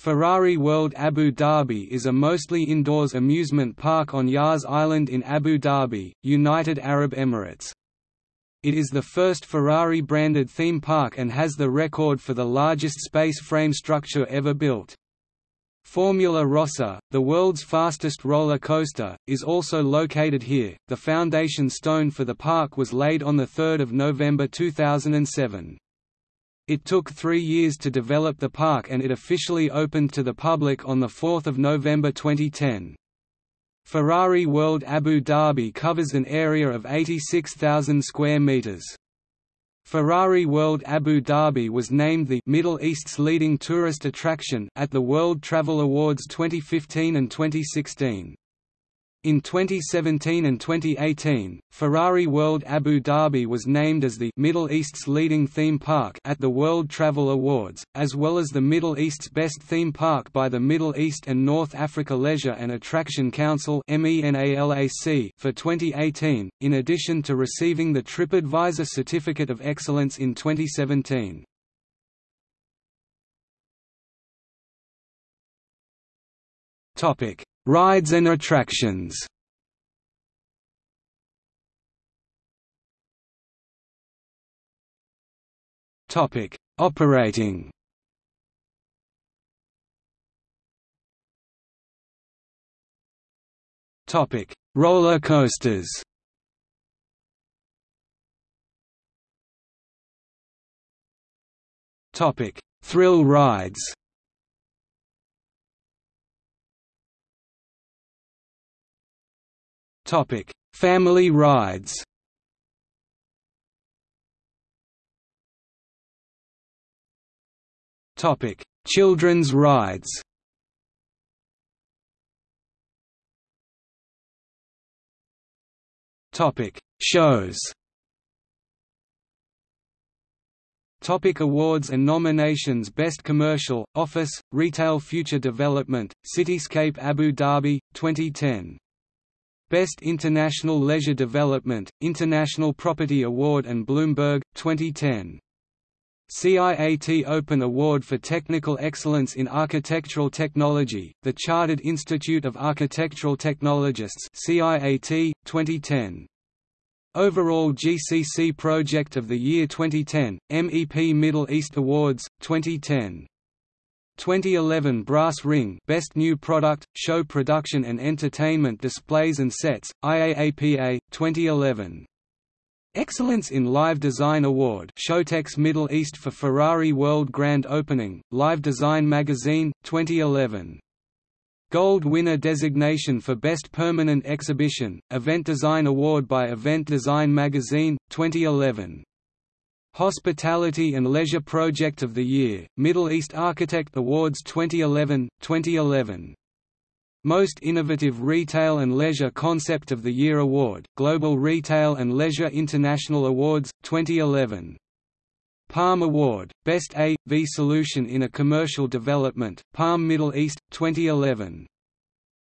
Ferrari World Abu Dhabi is a mostly indoors amusement park on Yas Island in Abu Dhabi, United Arab Emirates. It is the first Ferrari-branded theme park and has the record for the largest space frame structure ever built. Formula Rossa, the world's fastest roller coaster, is also located here. The foundation stone for the park was laid on 3 November 2007. It took three years to develop the park and it officially opened to the public on 4 November 2010. Ferrari World Abu Dhabi covers an area of 86,000 square meters. Ferrari World Abu Dhabi was named the Middle East's leading tourist attraction at the World Travel Awards 2015 and 2016. In 2017 and 2018, Ferrari World Abu Dhabi was named as the Middle East's leading theme park at the World Travel Awards, as well as the Middle East's best theme park by the Middle East and North Africa Leisure and Attraction Council for 2018, in addition to receiving the TripAdvisor Certificate of Excellence in 2017. Topic: Rides and attractions Topic: Operating. Topic: Roller coasters. Topic: Thrill rides. Topic: Family rides. Topic: Children's rides. Topic: Shows. Topic awards and nominations Best Commercial, Office, Retail Future Development, Cityscape Abu Dhabi, 2010 Best International Leisure Development, International Property Award and Bloomberg, 2010. CIAT Open Award for Technical Excellence in Architectural Technology, the Chartered Institute of Architectural Technologists CIAT, 2010. Overall GCC Project of the Year 2010, MEP Middle East Awards, 2010 2011 Brass Ring Best New Product, Show Production and Entertainment Displays and Sets, IAAPA, 2011. Excellence in Live Design Award Showtex Middle East for Ferrari World Grand Opening, Live Design Magazine, 2011. Gold winner designation for Best Permanent Exhibition, Event Design Award by Event Design Magazine, 2011. Hospitality and Leisure Project of the Year, Middle East Architect Awards 2011, 2011. Most Innovative Retail and Leisure Concept of the Year Award, Global Retail and Leisure International Awards, 2011. Palm Award, Best A, V Solution in a Commercial Development, Palm Middle East, 2011.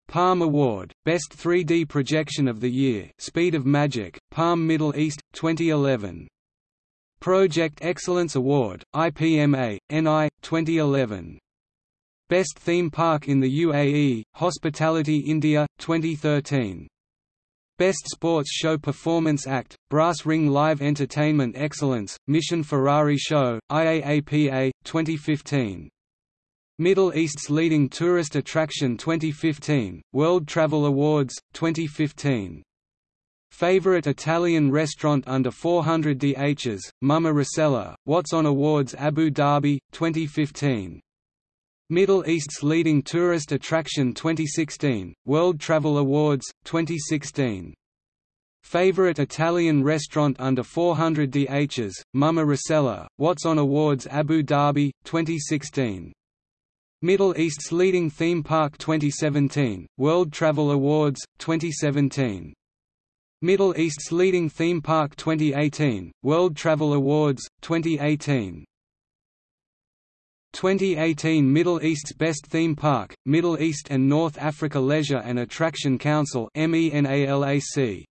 Palm Award, Best 3D Projection of the Year Speed of Magic, Palm Middle East, 2011. Project Excellence Award, IPMA, NI, 2011. Best Theme Park in the UAE, Hospitality India, 2013. Best Sports Show Performance Act, Brass Ring Live Entertainment Excellence, Mission Ferrari Show, IAAPA, 2015. Middle East's Leading Tourist Attraction 2015, World Travel Awards, 2015 Favorite Italian restaurant under 400 DHs, Mamma Rossella, What's on Awards Abu Dhabi, 2015. Middle East's leading tourist attraction 2016, World Travel Awards, 2016. Favorite Italian restaurant under 400 DHs, Mamma Rossella, What's on Awards Abu Dhabi, 2016. Middle East's leading theme park 2017, World Travel Awards, 2017. Middle East's leading theme park 2018, World Travel Awards, 2018 2018 Middle East's Best Theme Park, Middle East and North Africa Leisure and Attraction Council MENALAC